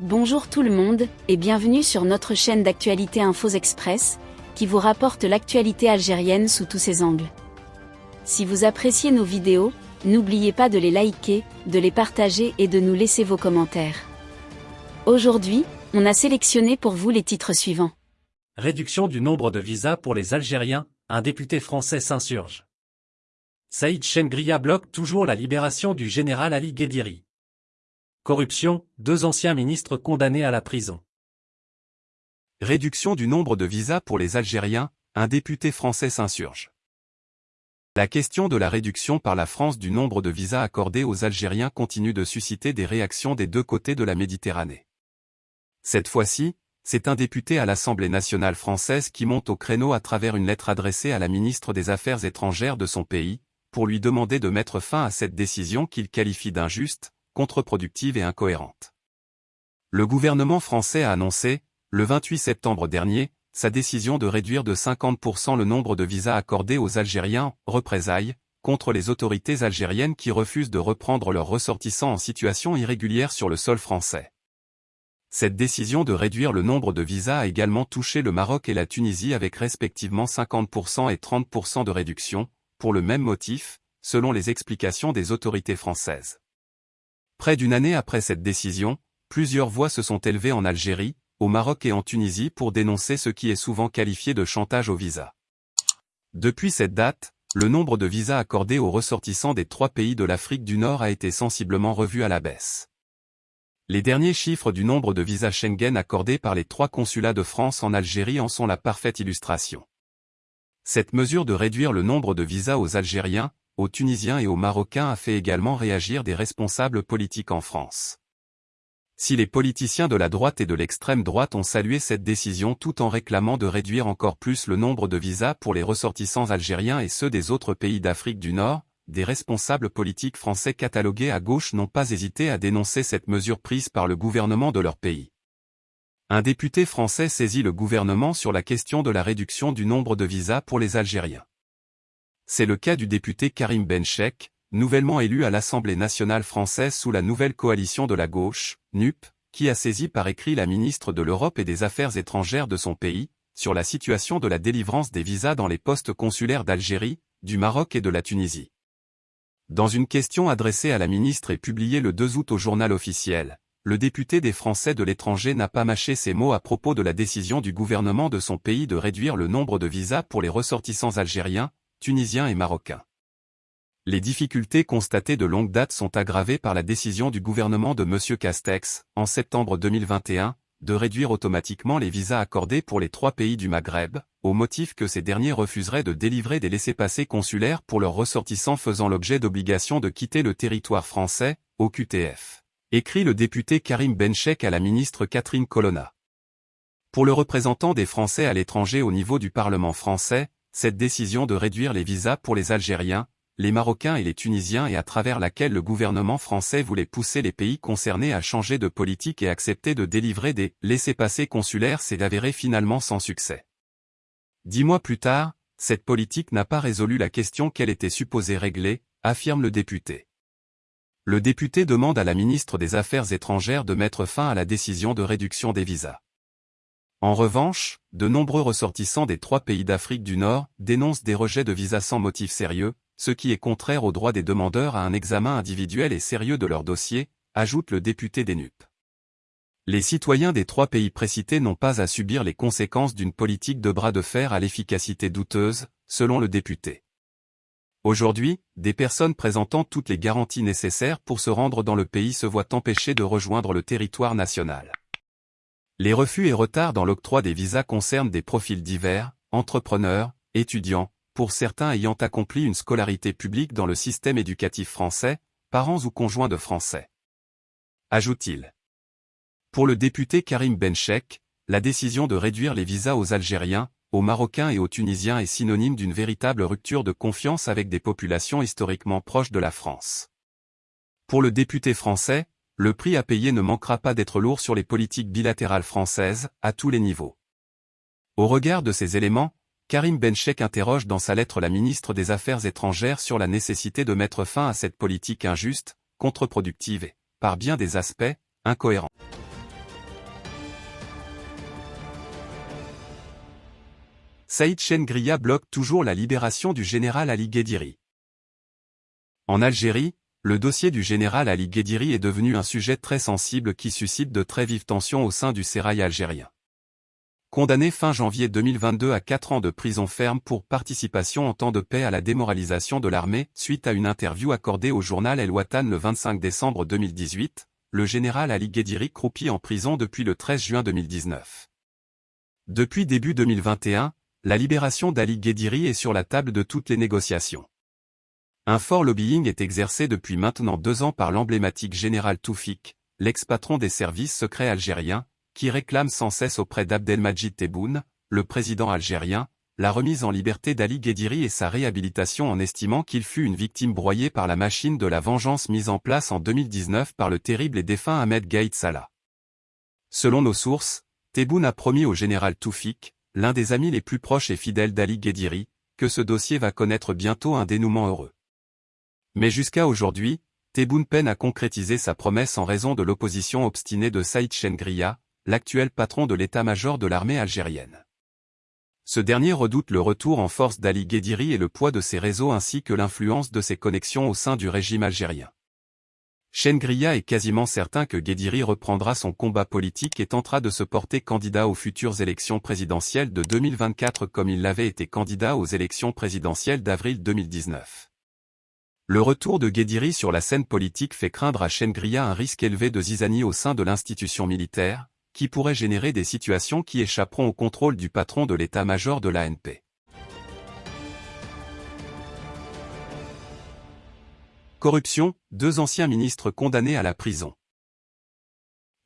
Bonjour tout le monde, et bienvenue sur notre chaîne d'actualité Infos Express, qui vous rapporte l'actualité algérienne sous tous ses angles. Si vous appréciez nos vidéos, n'oubliez pas de les liker, de les partager et de nous laisser vos commentaires. Aujourd'hui, on a sélectionné pour vous les titres suivants. Réduction du nombre de visas pour les Algériens, un député français s'insurge. Saïd Chengria bloque toujours la libération du général Ali Guédiri. Corruption, deux anciens ministres condamnés à la prison. Réduction du nombre de visas pour les Algériens, un député français s'insurge. La question de la réduction par la France du nombre de visas accordés aux Algériens continue de susciter des réactions des deux côtés de la Méditerranée. Cette fois-ci, c'est un député à l'Assemblée nationale française qui monte au créneau à travers une lettre adressée à la ministre des Affaires étrangères de son pays, pour lui demander de mettre fin à cette décision qu'il qualifie d'injuste, contre-productive et incohérente. Le gouvernement français a annoncé, le 28 septembre dernier, sa décision de réduire de 50% le nombre de visas accordés aux Algériens, représailles, contre les autorités algériennes qui refusent de reprendre leurs ressortissants en situation irrégulière sur le sol français. Cette décision de réduire le nombre de visas a également touché le Maroc et la Tunisie avec respectivement 50% et 30% de réduction, pour le même motif, selon les explications des autorités françaises. Près d'une année après cette décision, plusieurs voix se sont élevées en Algérie, au Maroc et en Tunisie pour dénoncer ce qui est souvent qualifié de chantage au visa. Depuis cette date, le nombre de visas accordés aux ressortissants des trois pays de l'Afrique du Nord a été sensiblement revu à la baisse. Les derniers chiffres du nombre de visas Schengen accordés par les trois consulats de France en Algérie en sont la parfaite illustration. Cette mesure de réduire le nombre de visas aux Algériens, aux Tunisiens et aux Marocains a fait également réagir des responsables politiques en France. Si les politiciens de la droite et de l'extrême droite ont salué cette décision tout en réclamant de réduire encore plus le nombre de visas pour les ressortissants algériens et ceux des autres pays d'Afrique du Nord, des responsables politiques français catalogués à gauche n'ont pas hésité à dénoncer cette mesure prise par le gouvernement de leur pays. Un député français saisit le gouvernement sur la question de la réduction du nombre de visas pour les Algériens. C'est le cas du député Karim Benchek, nouvellement élu à l'Assemblée nationale française sous la nouvelle coalition de la gauche, NUP, qui a saisi par écrit la ministre de l'Europe et des Affaires étrangères de son pays, sur la situation de la délivrance des visas dans les postes consulaires d'Algérie, du Maroc et de la Tunisie. Dans une question adressée à la ministre et publiée le 2 août au journal officiel, le député des Français de l'étranger n'a pas mâché ses mots à propos de la décision du gouvernement de son pays de réduire le nombre de visas pour les ressortissants algériens, tunisiens et marocains. Les difficultés constatées de longue date sont aggravées par la décision du gouvernement de M. Castex, en septembre 2021, de réduire automatiquement les visas accordés pour les trois pays du Maghreb, au motif que ces derniers refuseraient de délivrer des laissés-passer consulaires pour leurs ressortissants faisant l'objet d'obligation de quitter le territoire français, au QTF. Écrit le député Karim Benchek à la ministre Catherine Colonna. Pour le représentant des Français à l'étranger au niveau du Parlement français, cette décision de réduire les visas pour les Algériens, les Marocains et les Tunisiens et à travers laquelle le gouvernement français voulait pousser les pays concernés à changer de politique et accepter de délivrer des laissés-passer consulaires s'est avéré finalement sans succès. Dix mois plus tard, cette politique n'a pas résolu la question qu'elle était supposée régler, affirme le député. Le député demande à la ministre des Affaires étrangères de mettre fin à la décision de réduction des visas. En revanche, de nombreux ressortissants des trois pays d'Afrique du Nord dénoncent des rejets de visas sans motif sérieux, ce qui est contraire au droit des demandeurs à un examen individuel et sérieux de leur dossier, ajoute le député des NUP. Les citoyens des trois pays précités n'ont pas à subir les conséquences d'une politique de bras de fer à l'efficacité douteuse, selon le député. Aujourd'hui, des personnes présentant toutes les garanties nécessaires pour se rendre dans le pays se voient empêchées de rejoindre le territoire national. Les refus et retards dans l'octroi des visas concernent des profils divers, entrepreneurs, étudiants, pour certains ayant accompli une scolarité publique dans le système éducatif français, parents ou conjoints de Français. Ajoute-t-il. Pour le député Karim Benchek, la décision de réduire les visas aux Algériens, aux Marocains et aux Tunisiens est synonyme d'une véritable rupture de confiance avec des populations historiquement proches de la France. Pour le député français, le prix à payer ne manquera pas d'être lourd sur les politiques bilatérales françaises, à tous les niveaux. Au regard de ces éléments, Karim Benchek interroge dans sa lettre la ministre des Affaires étrangères sur la nécessité de mettre fin à cette politique injuste, contre-productive et, par bien des aspects, incohérente. Saïd Chengria bloque toujours la libération du général Ali Guédiri. En Algérie, le dossier du général Ali Guédiri est devenu un sujet très sensible qui suscite de très vives tensions au sein du sérail algérien. Condamné fin janvier 2022 à 4 ans de prison ferme pour participation en temps de paix à la démoralisation de l'armée, suite à une interview accordée au journal El Watan le 25 décembre 2018, le général Ali Guédiri croupit en prison depuis le 13 juin 2019. Depuis début 2021, la libération d'Ali Guédiri est sur la table de toutes les négociations. Un fort lobbying est exercé depuis maintenant deux ans par l'emblématique général Toufik, l'ex-patron des services secrets algériens, qui réclame sans cesse auprès d'Abdelmajid Tebboune, le président algérien, la remise en liberté d'Ali Guédiri et sa réhabilitation en estimant qu'il fut une victime broyée par la machine de la vengeance mise en place en 2019 par le terrible et défunt Ahmed Gaïd Salah. Selon nos sources, Tebboune a promis au général Toufik, l'un des amis les plus proches et fidèles d'Ali Guédiri, que ce dossier va connaître bientôt un dénouement heureux. Mais jusqu'à aujourd'hui, Tebboune peine à concrétiser sa promesse en raison de l'opposition obstinée de Saïd Chengria, l'actuel patron de l'état-major de l'armée algérienne. Ce dernier redoute le retour en force d'Ali Guédiri et le poids de ses réseaux ainsi que l'influence de ses connexions au sein du régime algérien. Chengria est quasiment certain que Guédiri reprendra son combat politique et tentera de se porter candidat aux futures élections présidentielles de 2024 comme il l'avait été candidat aux élections présidentielles d'avril 2019. Le retour de Guédiri sur la scène politique fait craindre à Chengria un risque élevé de zizanie au sein de l'institution militaire, qui pourrait générer des situations qui échapperont au contrôle du patron de l'état-major de l'ANP. Corruption, deux anciens ministres condamnés à la prison.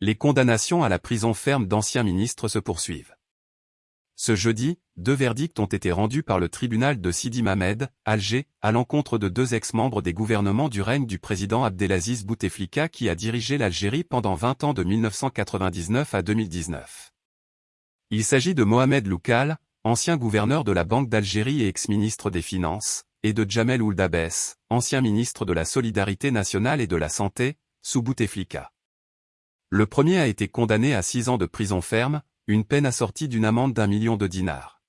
Les condamnations à la prison ferme d'anciens ministres se poursuivent. Ce jeudi, deux verdicts ont été rendus par le tribunal de Sidi Mamed, Alger, à l'encontre de deux ex-membres des gouvernements du règne du président Abdelaziz Bouteflika qui a dirigé l'Algérie pendant 20 ans de 1999 à 2019. Il s'agit de Mohamed Loukal, ancien gouverneur de la Banque d'Algérie et ex-ministre des Finances, et de Jamel Ouldabès, ancien ministre de la Solidarité nationale et de la Santé, sous Bouteflika. Le premier a été condamné à six ans de prison ferme, une peine assortie d'une amende d'un million de dinars.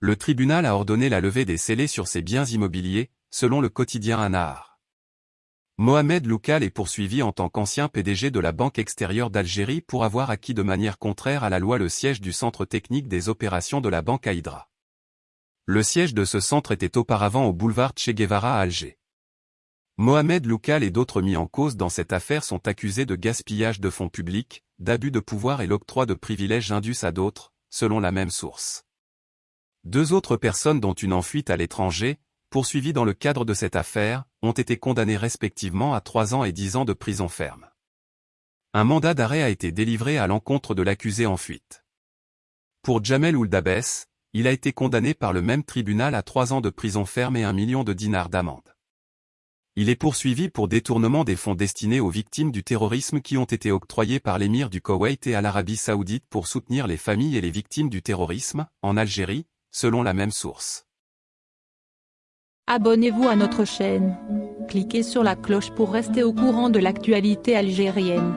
Le tribunal a ordonné la levée des scellés sur ses biens immobiliers, selon le quotidien Anahar. Mohamed Loukal est poursuivi en tant qu'ancien PDG de la Banque extérieure d'Algérie pour avoir acquis de manière contraire à la loi le siège du centre technique des opérations de la Banque Aïdra. Le siège de ce centre était auparavant au boulevard Che Guevara à Alger. Mohamed Loukal et d'autres mis en cause dans cette affaire sont accusés de gaspillage de fonds publics, d'abus de pouvoir et l'octroi de privilèges indus à d'autres, selon la même source. Deux autres personnes dont une en fuite à l'étranger, poursuivies dans le cadre de cette affaire, ont été condamnées respectivement à trois ans et dix ans de prison ferme. Un mandat d'arrêt a été délivré à l'encontre de l'accusé en fuite. Pour Jamel Ouldabès, il a été condamné par le même tribunal à trois ans de prison ferme et un million de dinars d'amende. Il est poursuivi pour détournement des fonds destinés aux victimes du terrorisme qui ont été octroyés par l'émir du Koweït et à l'Arabie saoudite pour soutenir les familles et les victimes du terrorisme, en Algérie, selon la même source. Abonnez-vous à notre chaîne. Cliquez sur la cloche pour rester au courant de l'actualité algérienne.